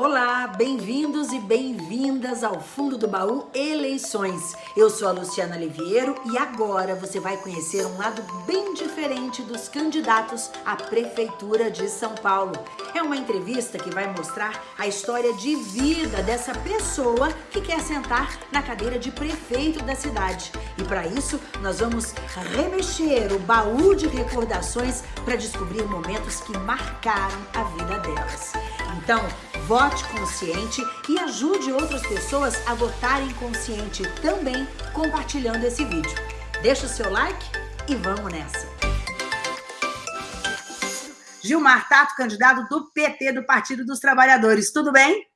Olá, bem-vindos e bem-vindas ao Fundo do Baú Eleições. Eu sou a Luciana Liviero e agora você vai conhecer um lado bem diferente dos candidatos à Prefeitura de São Paulo. É uma entrevista que vai mostrar a história de vida dessa pessoa que quer sentar na cadeira de prefeito da cidade. E para isso, nós vamos remexer o baú de recordações para descobrir momentos que marcaram a vida delas. Então, vote consciente e ajude outras pessoas a votarem consciente também compartilhando esse vídeo. Deixa o seu like e vamos nessa! Gilmar Tato, candidato do PT, do Partido dos Trabalhadores. Tudo bem?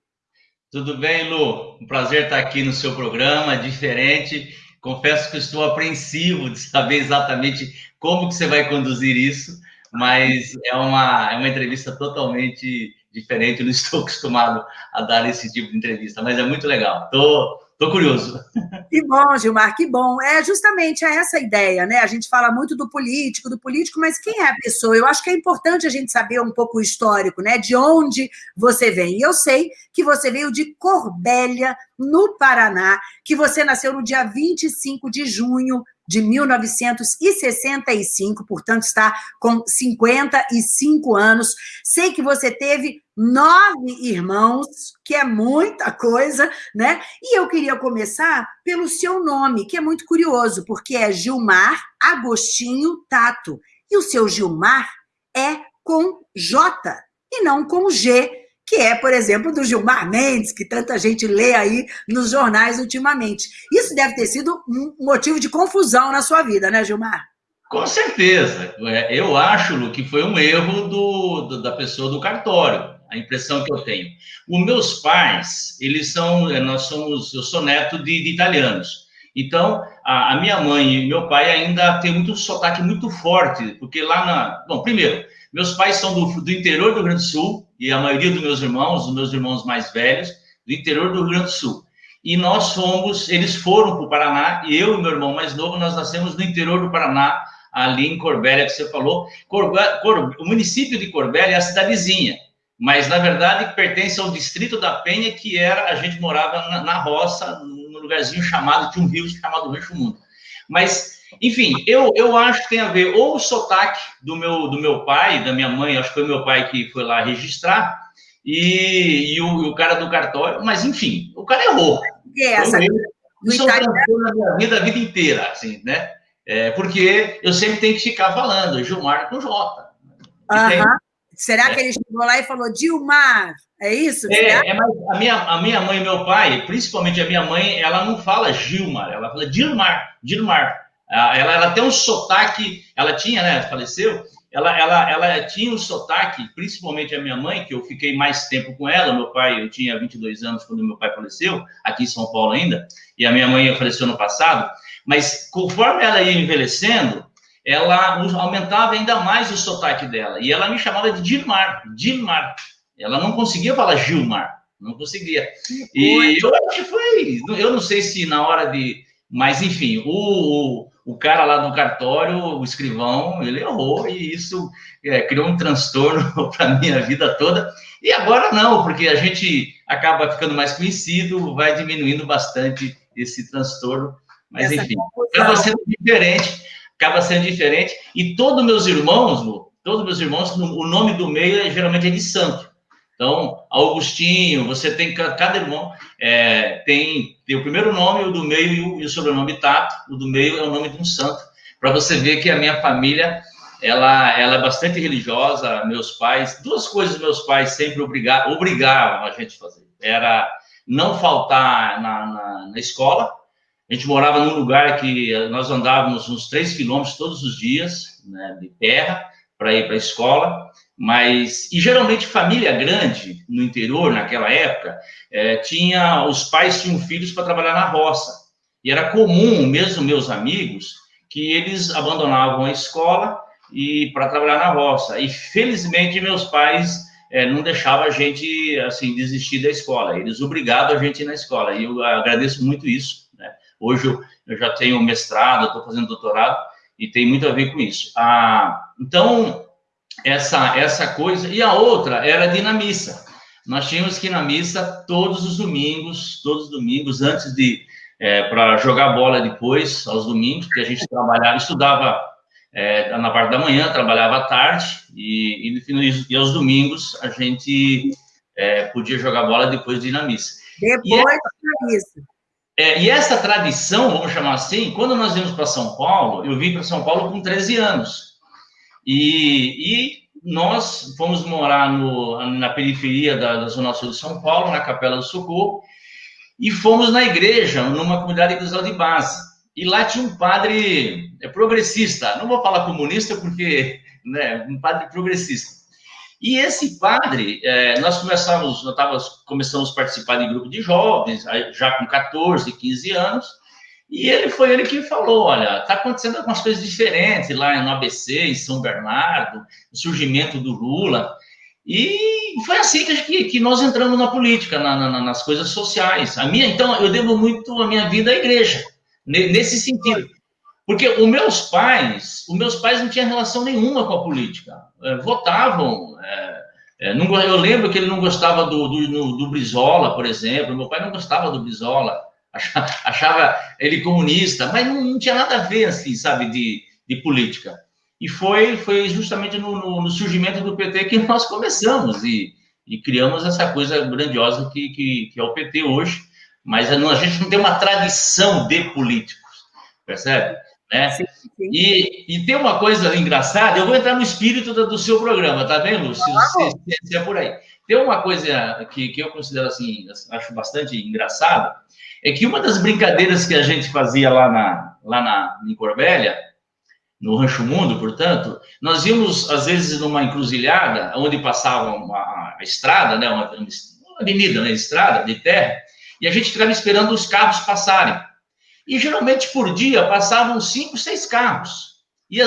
Tudo bem, Lu. Um prazer estar aqui no seu programa, diferente. Confesso que estou apreensivo de saber exatamente como que você vai conduzir isso, mas é uma, é uma entrevista totalmente diferente, não estou acostumado a dar esse tipo de entrevista, mas é muito legal. Tô, tô curioso. Que bom, Gilmar, que bom. É justamente essa ideia, né? A gente fala muito do político, do político, mas quem é a pessoa? Eu acho que é importante a gente saber um pouco o histórico, né? De onde você vem. E eu sei que você veio de Corbélia, no Paraná, que você nasceu no dia 25 de junho de 1965, portanto está com 55 anos. Sei que você teve nove irmãos, que é muita coisa, né? E eu queria começar pelo seu nome, que é muito curioso, porque é Gilmar Agostinho Tato. E o seu Gilmar é com J e não com G, que é, por exemplo, do Gilmar Mendes, que tanta gente lê aí nos jornais ultimamente. Isso deve ter sido um motivo de confusão na sua vida, né, Gilmar? Com certeza. É, eu acho, Lu, que foi um erro do, do, da pessoa do cartório, a impressão que eu tenho. Os meus pais, eles são, é, nós somos, eu sou neto de, de italianos. Então, a, a, minha mãe e meu pai ainda têm muito sotaque muito forte, porque lá na... Bom, primeiro, meus pais são do, do interior do Rio Grande do Sul, e a maioria dos meus irmãos, os meus irmãos mais velhos, do interior do Rio Grande do Sul. E nós fomos, eles foram para o Paraná, e eu e meu irmão mais novo, nós nascemos no interior do Paraná, ali em Corbélia, que você falou. Cor, o município de Corbélia é a cidadezinha, mas, na verdade, pertence ao distrito da Penha, que era, a gente morava na, na roça, num lugarzinho chamado, tinha um rio chamado Rancho Mundo. Mas enfim, eu, eu acho que tem a ver ou o sotaque do meu, do meu pai, da minha mãe, acho que foi meu pai que foi lá registrar, e, e o, o, cara do cartório, mas enfim, o cara errou. Que é essa? Isso é na minha vida, a vida inteira, assim, né? É, porque eu sempre tenho que ficar falando, Gilmar com J. Uhum. Será é. que ele chegou lá e falou, Gilmar? É isso? É, é a, minha, a minha mãe e meu pai, principalmente a minha mãe, ela não fala Gilmar, ela fala Gilmar, Gilmar. Ela, ela tem um sotaque, ela tinha, né, faleceu, ela, ela, ela tinha um sotaque, principalmente a minha mãe, que eu fiquei mais tempo com ela, meu pai, eu tinha 22 anos quando meu pai faleceu, aqui em São Paulo ainda, e a minha mãe faleceu no passado, mas conforme ela ia envelhecendo, ela aumentava ainda mais o sotaque dela, e ela me chamava de Dilmar, Dilmar, ela não conseguia falar Gilmar, não conseguia, e eu acho que foi, eu não sei se na hora de, mas enfim, o, o cara lá do cartório, o escrivão, ele errou e isso é, criou um transtorno para a minha vida toda. E agora não, porque a gente acaba ficando mais conhecido, vai diminuindo bastante esse transtorno. Mas, Essa enfim, acaba sendo diferente, acaba sendo diferente. E todos meus irmãos, todos meus irmãos, o nome do meio é, geralmente é de santo. Então, Augustinho, você tem, cada irmão é, tem, tem o primeiro nome, o do meio e o, e o sobrenome Tato, o do meio é o nome de um santo, para você ver que a minha família, ela, ela é bastante religiosa, meus pais, duas coisas meus pais sempre obrigavam, obrigavam a gente a fazer, era não faltar na, na, na escola, a gente morava num lugar que nós andávamos uns três quilômetros todos os dias, né, de terra, para ir para a escola, mas e geralmente família grande no interior naquela época é, tinha os pais tinham filhos para trabalhar na roça. E era comum mesmo meus amigos que eles abandonavam a escola e para trabalhar na roça. E felizmente meus pais é, não deixavam a gente assim desistir da escola. Eles obrigavam a gente ir na escola. E eu agradeço muito isso né? hoje eu, eu, já tenho mestrado estou fazendo doutorado e tem muito a ver com isso. Ah, então essa, essa coisa. E a outra era dinamissa. nós tínhamos que ir na missa todos os domingos, todos os domingos, antes de é, para jogar bola depois, aos domingos, porque a gente trabalhava, estudava é, na parte da manhã, trabalhava à tarde, e, e, e aos domingos a gente é, podia jogar bola depois de ir na missa. Depois da missa. É, e essa tradição, vamos chamar assim, quando nós viemos para São Paulo, eu vim para São Paulo com 13 anos. E, e nós fomos morar no, na periferia da, da, Zona Sul de São Paulo, na Capela do Socorro, e fomos na igreja, numa comunidade eclesial de base. E lá tinha um padre é, progressista, não vou falar comunista porque, né, um padre progressista. E esse padre, é, nós começamos, nós tava, começamos a participar de grupo de jovens, já com 14, 15 anos, e ele foi ele que falou, olha, está acontecendo algumas coisas diferentes lá no ABC, em São Bernardo, o surgimento do Lula, e foi assim que, que nós entramos na política, na, na, nas coisas sociais. A minha, então, eu devo muito a minha vida à igreja, nesse sentido. Porque os meus pais, os meus pais não tinham relação nenhuma com a política. É, votavam. É, é, não, eu lembro que ele não gostava do, do, do, Brizola, por exemplo. Meu pai não gostava do Brizola. Achava, achava ele comunista, mas não, não, tinha nada a ver, assim, sabe, de, de política. E foi, foi justamente no, no, no surgimento do PT que nós começamos e, e criamos essa coisa grandiosa que, que, que é o PT hoje. Mas a gente não tem uma tradição de políticos, percebe? Né? Sim, sim. E, e tem uma coisa engraçada, eu vou entrar no espírito do, do seu programa, tá vendo, Lúcio? Se, se, se, é por aí. Tem uma coisa que, que eu considero assim, acho bastante engraçada, é que uma das brincadeiras que a gente fazia lá na, lá na, em Corbélia, no Rancho Mundo, portanto, nós íamos, às vezes, numa encruzilhada, onde passava uma, a estrada, né, uma, uma avenida, né, estrada de terra, e a gente ficava esperando os carros passarem. E geralmente por dia passavam cinco, seis carros. E,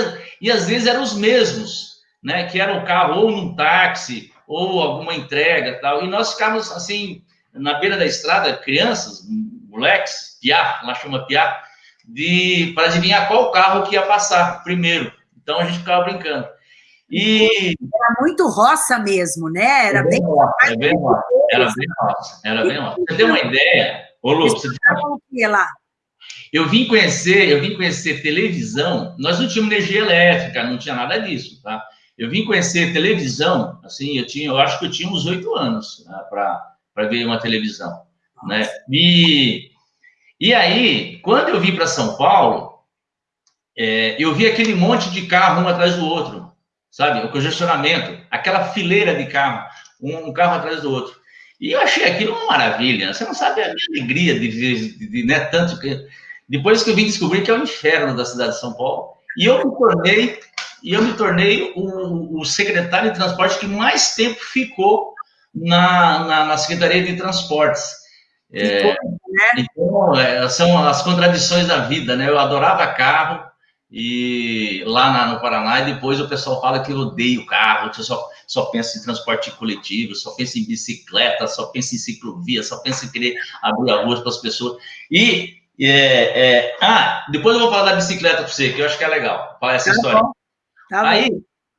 e às vezes eram os mesmos, né? Que era o carro ou num táxi, ou alguma entrega tal. E nós ficávamos assim, na beira da estrada, crianças, moleques, piá, lá chama piá, de, para adivinhar qual carro que ia passar primeiro. Então a gente ficava brincando. E... Era muito roça mesmo, né? Era, bem, roça, é bem roça. Era bem roça. Era bem roça. Você tem uma ideia? Ô, Lu, você tem... lá? Eu vim conhecer, eu vim conhecer televisão. Nós não tínhamos energia elétrica, não tinha nada disso, tá? Eu vim conhecer televisão, assim, eu tinha, eu acho que eu tinha uns oito anos né, para ver uma televisão, né? E e aí, quando eu vim para São Paulo, é, eu vi aquele monte de carro um atrás do outro, sabe? O congestionamento, aquela fileira de carro, um, um carro atrás do outro. E eu achei aquilo uma maravilha. Você não sabe a minha alegria de ver, né, tanto que depois que eu vim descobrir que é o inferno da cidade de São Paulo, e eu me tornei, e eu me tornei o, o secretário de transporte que mais tempo ficou na, na, na Secretaria de Transportes. É, né? Então, é, são as contradições da vida, né? Eu adorava carro, e lá na, no Paraná, e depois o pessoal fala que eu odeio carro, que eu só, só penso em transporte coletivo, só penso em bicicleta, só penso em ciclovia, só penso em querer abrir a rua para as pessoas. E é, é, ah, depois eu vou falar da bicicleta para você, que eu acho que é legal, falar essa tá história. Bom. Tá Aí,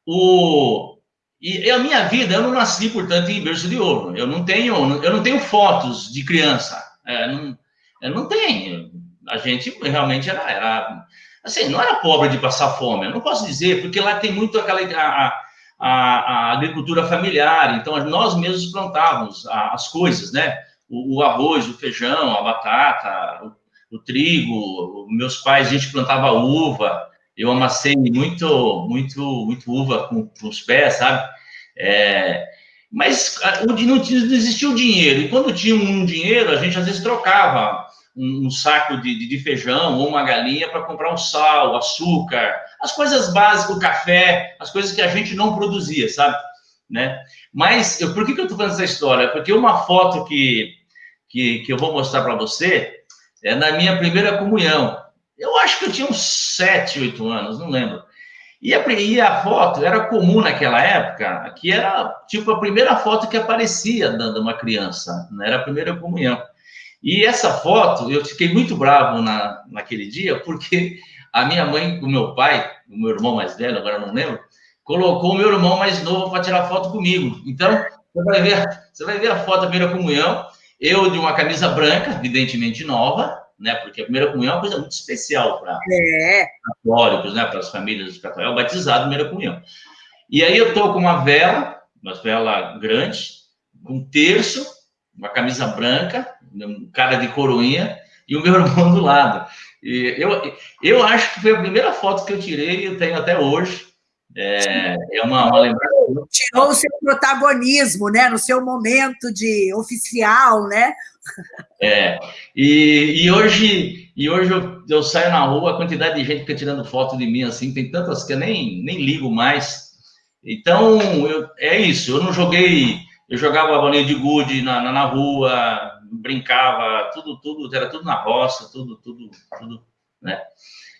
o, e a minha vida, eu não nasci, portanto, em berço de ouro. Eu não tenho, eu não tenho fotos de criança. É, não, eu não tenho. A gente realmente era, era, assim, não era pobre de passar fome. Eu não posso dizer, porque lá tem muito aquela a, a, a agricultura familiar. Então nós mesmos plantávamos as coisas, né? O, o arroz, o feijão, a batata, o o trigo, meus pais, a gente plantava uva, eu amassei muito, muito, muito uva com, com os pés, sabe? É, mas não, não existia o dinheiro, e quando tinha um dinheiro, a gente às vezes trocava um, um saco de, de, feijão ou uma galinha para comprar um sal, açúcar, as coisas básicas, o café, as coisas que a gente não produzia, sabe? Né? Mas eu, por que, que eu estou falando essa história? Porque uma foto que, que, que eu vou mostrar para você, é na minha primeira comunhão. Eu acho que eu tinha uns sete, oito anos, não lembro. E a, e a, foto era comum naquela época, que era tipo a primeira foto que aparecia de uma criança, né? era a primeira comunhão. E essa foto, eu fiquei muito bravo na, naquele dia, porque a minha mãe, o meu pai, o meu irmão mais velho, agora não lembro, colocou o meu irmão mais novo para tirar foto comigo. Então, Você vai, ver, você vai ver a foto da primeira comunhão, eu de uma camisa branca, evidentemente nova, né? Porque a primeira comunhão é uma coisa muito especial para é. católicos, né? Para as famílias católicas, é o batizado primeira comunhão. E aí eu tô com uma vela, uma vela grande, um terço, uma camisa branca, um cara de coroinha e o meu irmão do lado. E eu, eu acho que foi a primeira foto que eu tirei e eu tenho até hoje. É, é uma, uma lembrança. Tirou o seu protagonismo, né? No seu momento de oficial, né? É. E, e hoje, e hoje eu, eu, saio na rua, a quantidade de gente fica tirando foto de mim assim, tem tantas que eu nem, nem ligo mais. Então, eu, é isso. Eu não joguei. Eu jogava bolinha de gude na, na, na rua, brincava, tudo, tudo, era tudo na roça, tudo, tudo, tudo, né?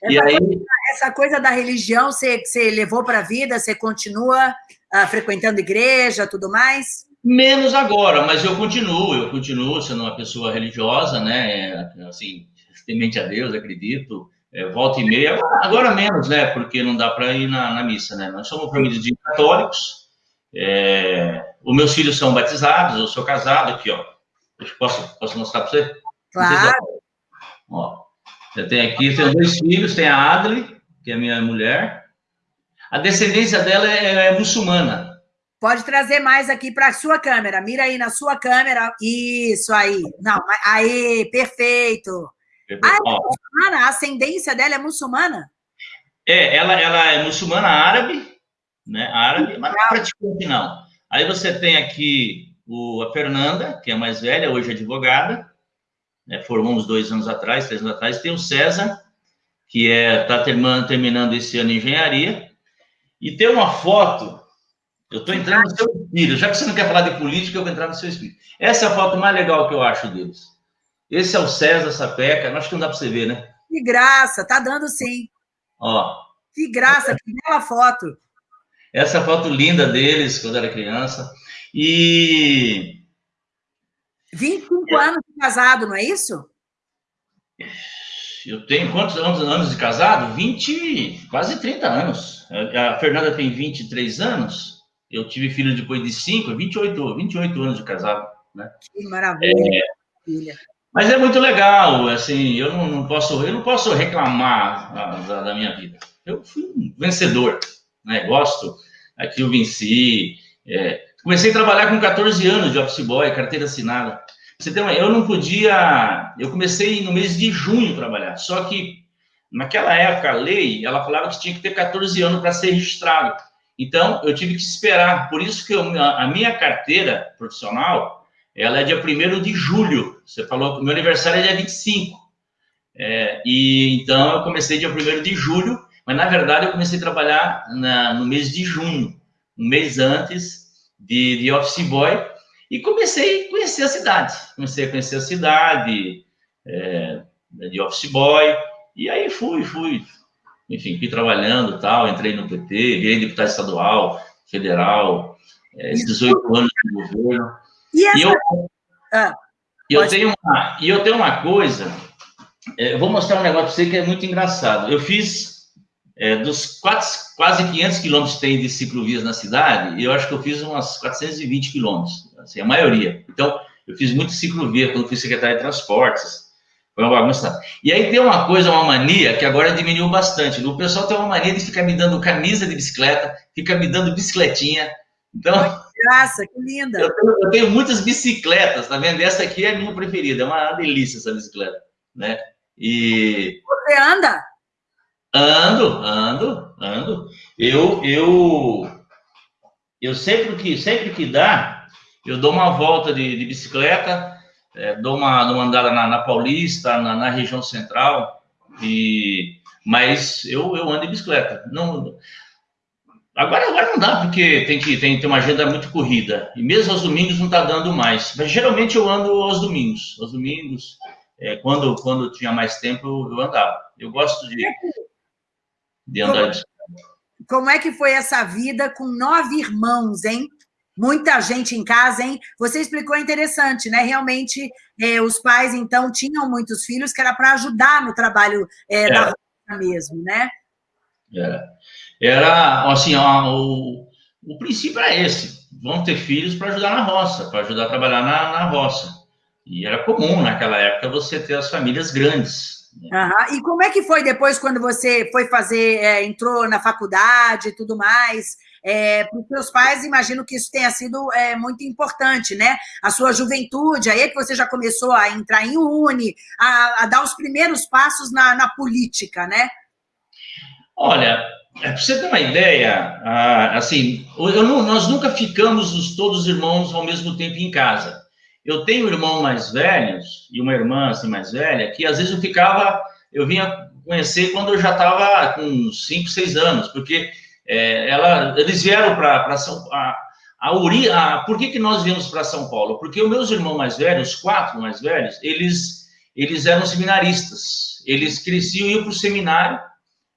Essa, e aí, coisa, essa coisa da religião você, você levou para a vida, você continua uh, frequentando igreja, tudo mais? Menos agora, mas eu continuo, eu continuo sendo uma pessoa religiosa, né? Assim, temente a Deus, acredito. É, volta e meia, agora menos, né? Porque não dá para ir na, na, missa, né? Nós somos família de católicos. É, os meus filhos são batizados, eu sou casado aqui, ó. Posso, posso mostrar para você? Claro. Ó, eu tenho aqui, tenho dois filhos, tem a Adli, que é minha mulher. A descendência dela é, é muçulmana. Pode trazer mais aqui para a sua câmera. Mira aí na sua câmera. Isso aí. Não, aí, perfeito. Ah, é muçulmana? A ascendência dela é muçulmana? É, ela, ela é muçulmana árabe, né? Árabe, mas não é praticamente não. Aí você tem aqui o, a Fernanda, que é mais velha, hoje é advogada, né, formou uns dois anos atrás, três anos atrás. Tem o César, que é está terminando, terminando esse ano em engenharia. E tem uma foto, eu estou entrando no seu espírito, já que você não quer falar de política, eu vou entrar no seu espírito. Essa é a foto mais legal que eu acho deles. Esse é o César Sapeca, acho que não dá para você ver, né? Que graça, tá dando sim. Ó. Que graça, que bela foto. Essa foto linda deles, quando era criança. E. 25 é. anos de casado, não é isso? Eu tenho quantos anos, anos de casado? 20, quase 30 anos. A Fernanda tem 23 anos. Eu tive filho depois de 5, 28, 28 anos de casado. Né? Que maravilha. É, mas é muito legal, assim, eu não, não posso, eu não posso reclamar da, da, minha vida. Eu fui um vencedor, né? Gosto, aqui eu venci, é, Comecei a trabalhar com 14 anos de office boy, carteira assinada. Você tem uma, eu não podia. Eu comecei no mês de junho a trabalhar. Só que naquela época a lei ela falava que tinha que ter 14 anos para ser registrado. Então eu tive que esperar. Por isso que eu, a minha carteira profissional ela é dia 1 de julho. Você falou que o meu aniversário é dia 25. É, e então eu comecei dia 1 de julho, mas na verdade eu comecei a trabalhar na, no mês de junho, um mês antes de, de office boy e comecei a conhecer a cidade. Comecei a conhecer a cidade é, de office boy e aí fui, fui, enfim, fui trabalhando tal, entrei no PT, virei deputado estadual, federal, é, 18 anos de governo. E, essa... e eu, ah, eu tenho uma, e eu tenho uma coisa, é, vou mostrar um negócio para você que é muito engraçado. Eu fiz é, dos quatro, quase 500 quilômetros que tem de ciclovias na cidade, eu acho que eu fiz umas 420 quilômetros, assim, a maioria. Então, eu fiz muito ciclovia quando fui secretário de transportes, foi uma bagunça. E aí tem uma coisa, uma mania, que agora diminuiu bastante. O pessoal tem uma mania de ficar me dando camisa de bicicleta, fica me dando bicicletinha. Então. Graça, que linda! Eu tenho, eu tenho, muitas bicicletas, tá vendo? Essa aqui é a minha preferida, é uma delícia essa bicicleta, né? E. Você anda? Ando, ando, ando. Eu, eu, eu sempre que, sempre que dá, eu dou uma volta de, de bicicleta, é, dou uma, uma andada na, na Paulista, na, na, região central, e, mas eu, eu ando de bicicleta. Não, agora, agora não dá, porque tem que tem, tem uma agenda muito corrida, e mesmo aos domingos não está dando mais, mas geralmente eu ando aos domingos, aos domingos, é, quando, quando tinha mais tempo eu andava. Eu gosto de de andar de Como é que foi essa vida com nove irmãos, hein? Muita gente em casa, hein? Você explicou interessante, né? Realmente, é, os pais, então, tinham muitos filhos que era para ajudar no trabalho é, é. da roça mesmo, né? Era, era assim, ó, o, o princípio era esse. vão ter filhos para ajudar na roça, para ajudar a trabalhar na, na roça. E era comum naquela época você ter as famílias grandes. Uhum. E como é que foi depois quando você foi fazer, é, entrou na faculdade e tudo mais? É, para os seus pais, imagino que isso tenha sido é, muito importante, né? A sua juventude, aí é que você já começou a entrar em uni, a, a dar os primeiros passos na, na política, né? Olha, é, para você ter uma ideia, assim, eu, nós nunca ficamos os, todos os irmãos ao mesmo tempo em casa. Eu tenho irmãos mais velhos e uma irmã assim mais velha que às vezes eu ficava, eu vinha conhecer quando eu já estava com 5, 6 anos, porque é, ela, eles vieram para São Paulo. A, Uri, a, por que, que nós viemos para São Paulo? Porque os meus irmãos mais velhos, os quatro mais velhos, eles, eles eram seminaristas. Eles cresciam e iam para o seminário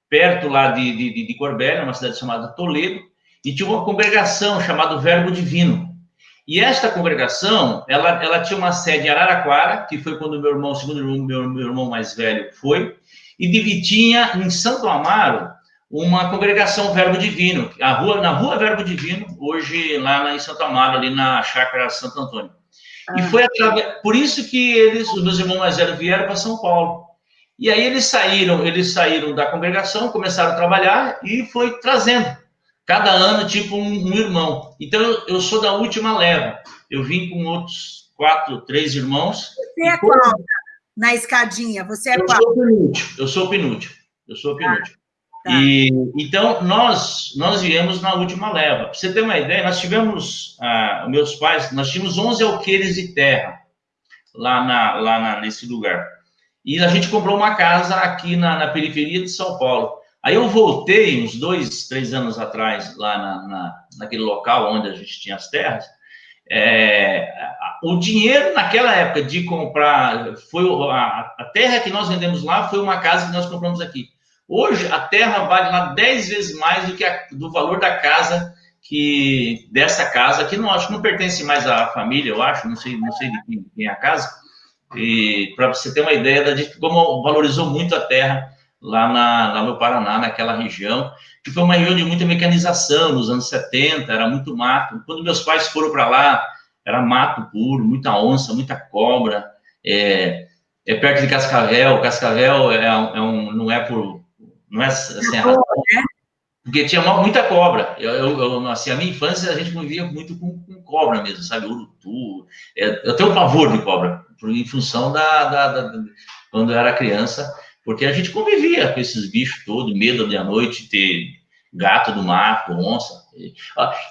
perto lá de, de, de Corbélia, uma cidade chamada Toledo, e tinha uma congregação chamada Verbo Divino. E esta congregação, ela, ela tinha uma sede em Araraquara, que foi quando meu irmão, segundo irmão, meu, meu irmão mais velho foi, e de tinha em Santo Amaro uma congregação Verbo Divino, a rua, na rua Verbo Divino, hoje lá em Santo Amaro, ali na chácara Santo Antônio. Ah. E foi por isso que eles, os meus irmãos mais velhos, vieram para São Paulo. E aí eles saíram, eles saíram da congregação, começaram a trabalhar e foi trazendo. Cada ano, tipo, um, um irmão. Então, eu, eu, sou da última leva. Eu vim com outros quatro, três irmãos. Você é qual na escadinha? Você é eu qual? Sou penúltimo, eu sou o penúltimo. Eu sou o tá, penúltimo. Tá. E, então, nós, nós viemos na última leva. Para você ter uma ideia, nós tivemos, ah, meus pais, nós tínhamos 11 alqueires de terra lá, na, lá na, nesse lugar. E a gente comprou uma casa aqui na, na, periferia de São Paulo. Aí eu voltei uns dois, três anos atrás, lá na, na naquele local onde a gente tinha as terras. É, o dinheiro naquela época de comprar, foi a, a, terra que nós vendemos lá foi uma casa que nós compramos aqui. Hoje a terra vale lá dez vezes mais do que a, do valor da casa que dessa casa que não acho que não pertence mais à família, eu acho, não sei, não sei de quem, quem é a casa e para você ter uma ideia da como valorizou muito a terra lá, na, lá no Paraná, naquela região, que foi uma região de muita mecanização nos anos 70, era muito mato. Quando meus pais foram para lá, era mato puro, muita onça, muita cobra. É, é perto de Cascavel. Cascavel é, é um, não é por. Não é assim, é porque tinha muita cobra. Eu, eu, assim, a minha infância a gente convivia muito com, com cobra mesmo, sabe? Urutu. É, eu tenho um pavor de cobra em função da, da, da, quando eu era criança, porque a gente convivia com esses bichos todos, medo de à noite ter gato do mato, onça.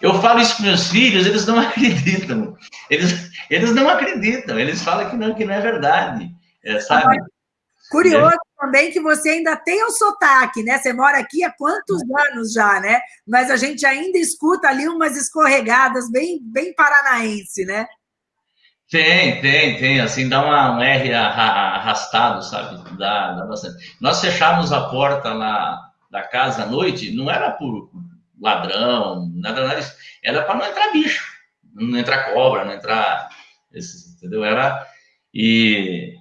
Eu falo isso para meus filhos, eles não acreditam. Eles, eles não acreditam, eles falam que não, que não é verdade, é, sabe? Curioso é. também que você ainda tem o sotaque, né? Você mora aqui há quantos anos já, né? Mas a gente ainda escuta ali umas escorregadas bem, bem paranaense, né? Tem, tem, tem. Assim, dá uma, um R arrastado, sabe? Dá, dá bastante. Nós fechamos a porta na, da casa à noite, não era por ladrão, nada, nada disso. Era para não entrar bicho, não entrar cobra, não entrar. Entendeu? Era. E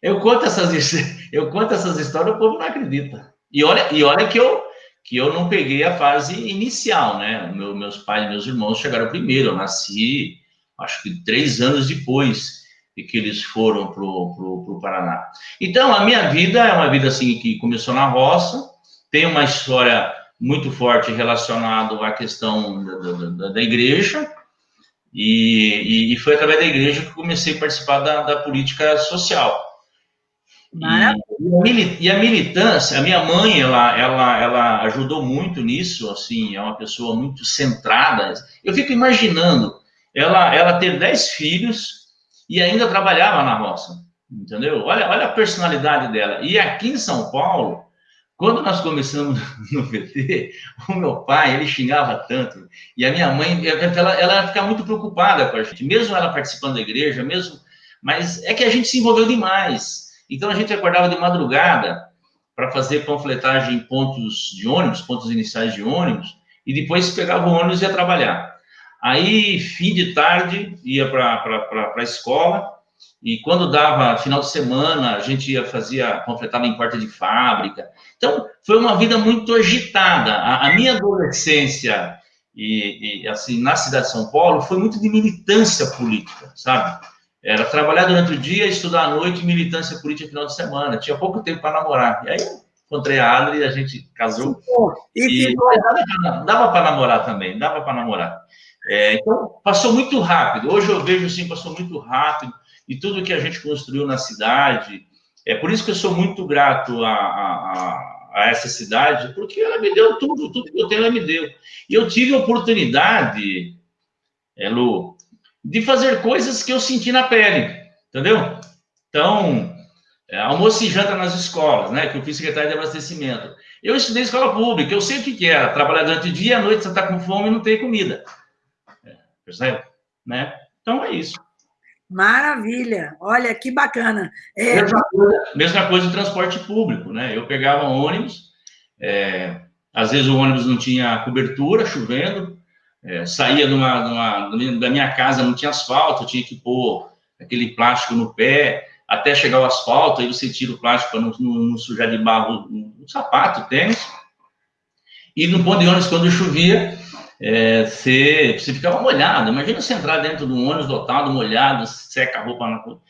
eu conto essas, eu conto essas histórias, o povo não acredita. E olha, e olha que eu, que eu não peguei a fase inicial, né? Meu, meus pais meus irmãos chegaram primeiro. Eu nasci acho que três anos depois de que eles foram para o Paraná. Então, a minha vida é uma vida assim que começou na roça, tem uma história muito forte relacionada à questão da, da, da igreja, e, e, foi através da igreja que comecei a participar da, da política social. E, e, a militância, a minha mãe, ela, ela, ela ajudou muito nisso, assim, é uma pessoa muito centrada. Eu fico imaginando ela, ela teve dez filhos e ainda trabalhava na roça, entendeu? Olha, olha a personalidade dela. E aqui em São Paulo, quando nós começamos no VT, o meu pai, ele xingava tanto, e a minha mãe, ela, ela ia ficar muito preocupada com a gente, mesmo ela participando da igreja, mesmo, mas é que a gente se envolveu demais. Então a gente acordava de madrugada para fazer panfletagem em pontos de ônibus, pontos iniciais de ônibus, e depois pegava o ônibus e ia trabalhar. Aí, fim de tarde, ia para a escola, e quando dava final de semana, a gente ia fazia, completava em porta de fábrica. Então, foi uma vida muito agitada. A, a minha adolescência e, e, assim, na cidade de São Paulo, foi muito de militância política, sabe? Era trabalhar durante o dia, estudar à noite, militância política no final de semana. Tinha pouco tempo para namorar. E aí encontrei a Adri e a gente casou. E, e dava para namorar também, dava para namorar. É, então, passou muito rápido. Hoje eu vejo assim, passou muito rápido. E tudo que a gente construiu na cidade. É por isso que eu sou muito grato a, a, a essa cidade, porque ela me deu tudo, tudo que eu tenho, ela me deu. E eu tive a oportunidade, é, Lu, de fazer coisas que eu senti na pele, entendeu? Então, é, almoço e janta nas escolas, né? Que eu fiz secretário de abastecimento. Eu estudei escola pública, eu sei o que, que era. Trabalhar durante o dia, à noite você está com fome e não tem comida. Percebe? Né? Então é isso. Maravilha! Olha que bacana. É... Mesma, coisa, mesma coisa do transporte público, né? Eu pegava ônibus, é, às vezes o ônibus não tinha cobertura, chovendo, é, saía numa, numa, da minha casa, não tinha asfalto, tinha que pôr aquele plástico no pé até chegar o asfalto, aí você tira o plástico para não, não, não, sujar de barro o sapato, tênis. E no ponto de ônibus, quando chovia, é, você, você ficava molhado. Imagina você entrar dentro de um ônibus lotado, molhado, seca a roupa na rua.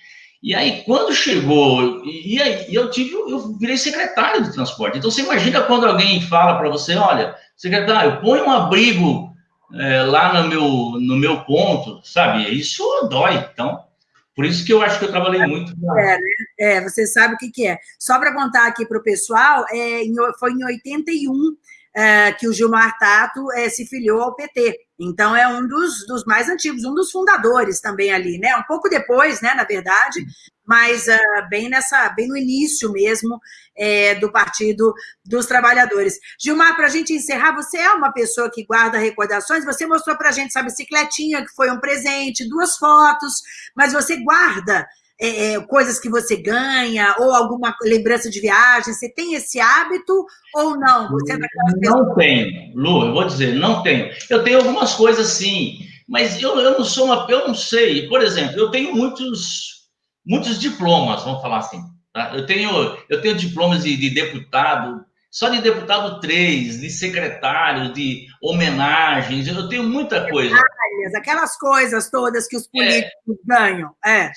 E aí, quando chegou, e, aí eu tive, eu virei secretário de transporte. Então, você imagina quando alguém fala para você, olha, secretário, põe um abrigo é, lá no meu, no meu ponto, sabe? Isso dói. Então, por isso que eu acho que eu trabalhei muito. É, né? é você sabe o que, que é. Só para contar aqui para o pessoal, é, foi em 81 é, que o Gilmar Tato é, se filiou ao PT. Então, é um dos, dos mais antigos, um dos fundadores também ali, né? Um pouco depois, né, na verdade, mas uh, bem nessa, bem no início mesmo é, do Partido dos Trabalhadores. Gilmar, para a gente encerrar, você é uma pessoa que guarda recordações, você mostrou para a gente essa bicicletinha, que foi um presente, duas fotos, mas você guarda é, é, coisas que você ganha, ou alguma lembrança de viagem? Você tem esse hábito ou não? Você é não tenho, Lu, eu vou dizer, não tenho. Eu tenho algumas coisas sim, mas eu, eu não sou uma, eu não sei. Por exemplo, eu tenho muitos muitos diplomas, vamos falar assim. Tá? Eu, tenho, eu tenho diplomas de, de deputado, só de deputado três, de secretário, de homenagens, eu tenho muita coisa. Aquelas coisas todas que os é. políticos ganham. É.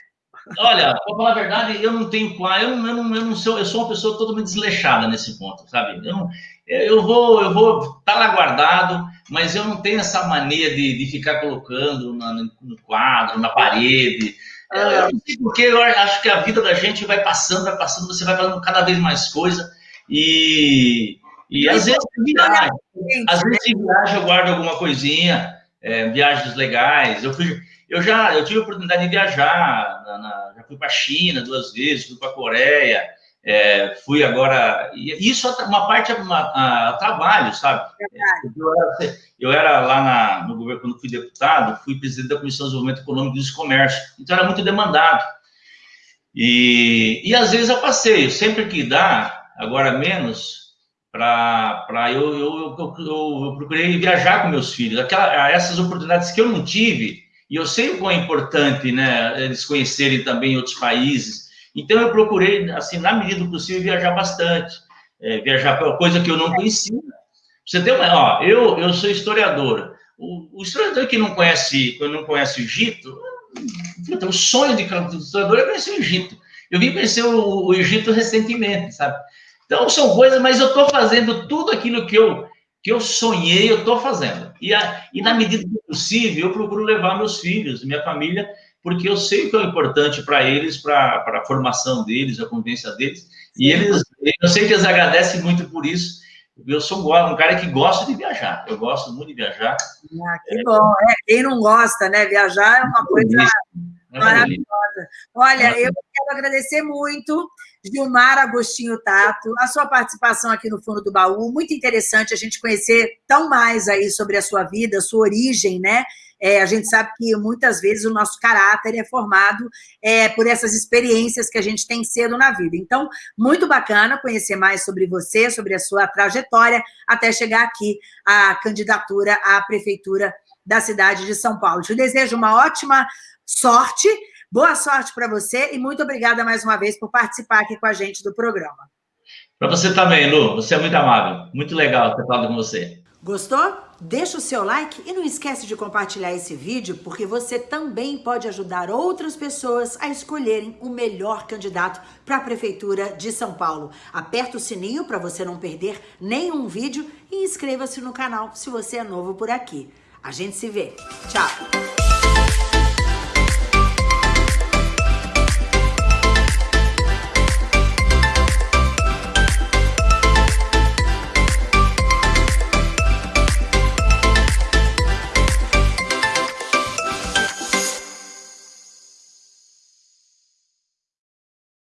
Olha, para falar a verdade, eu não tenho eu não, eu não, eu não sou, eu sou uma pessoa totalmente desleixada nesse ponto, sabe? Eu, não, eu vou, eu vou estar tá lá guardado, mas eu não tenho essa mania de, de ficar colocando na, no quadro, na parede. Eu, eu não sei porque eu acho que a vida da gente vai passando, vai passando, você vai falando cada vez mais coisa. E, e às vezes viagem, às vezes em viagem eu guardo alguma coisinha, é, viagens legais. Eu, fui, eu já eu tive a oportunidade de viajar, na, na, já fui para a China duas vezes, fui para a Coreia, é, fui agora. Isso é uma parte a, a trabalho, sabe? Eu era, eu era, lá na, no governo, quando fui deputado, fui presidente da Comissão de Desenvolvimento Econômico e Comércio, então era muito demandado. E, e às vezes eu passeio, sempre que dá, agora menos, para eu, eu, eu, eu, procurei viajar com meus filhos. Aquela, essas oportunidades que eu não tive, e eu sei o quão é importante né, eles conhecerem também outros países então, eu procurei, assim, na medida do possível, viajar bastante. É, viajar para coisa que eu não conhecia. Você tem uma, ó, eu, eu sou historiador. O, o historiador que não conhece, que não conhece o Egito, o sonho de historiador é conhecer o Egito. Eu vim conhecer o, o Egito recentemente, sabe? Então, são coisas, mas eu estou fazendo tudo aquilo que eu, que eu sonhei, eu estou fazendo. E, a, e na medida do possível, eu procuro levar meus filhos, minha família, porque eu sei que é importante para eles, para a formação deles, a convivência deles, e eles, eu sei que eles agradecem muito por isso. Eu sou um cara que gosta de viajar, eu gosto muito de viajar. Ah, que é, bom, é, quem não gosta, né? Viajar é uma coisa é maravilhosa. Olha, eu quero agradecer muito Gilmar Agostinho Tato, a sua participação aqui no Fundo do Baú, muito interessante a gente conhecer tão mais aí sobre a sua vida, sua origem, né? É, a gente sabe que muitas vezes o nosso caráter é formado é, por essas experiências que a gente tem cedo na vida. Então, muito bacana conhecer mais sobre você, sobre a sua trajetória, até chegar aqui à candidatura à prefeitura da cidade de São Paulo. Te desejo uma ótima sorte, boa sorte para você e muito obrigada mais uma vez por participar aqui com a gente do programa. Para você também, Lu, você é muito amável, muito legal ter falado com você. Gostou? deixa o seu like e não esquece de compartilhar esse vídeo, porque você também pode ajudar outras pessoas a escolherem o melhor candidato para a Prefeitura de São Paulo. Aperta o sininho para você não perder nenhum vídeo e inscreva-se no canal se você é novo por aqui. A gente se vê. Tchau!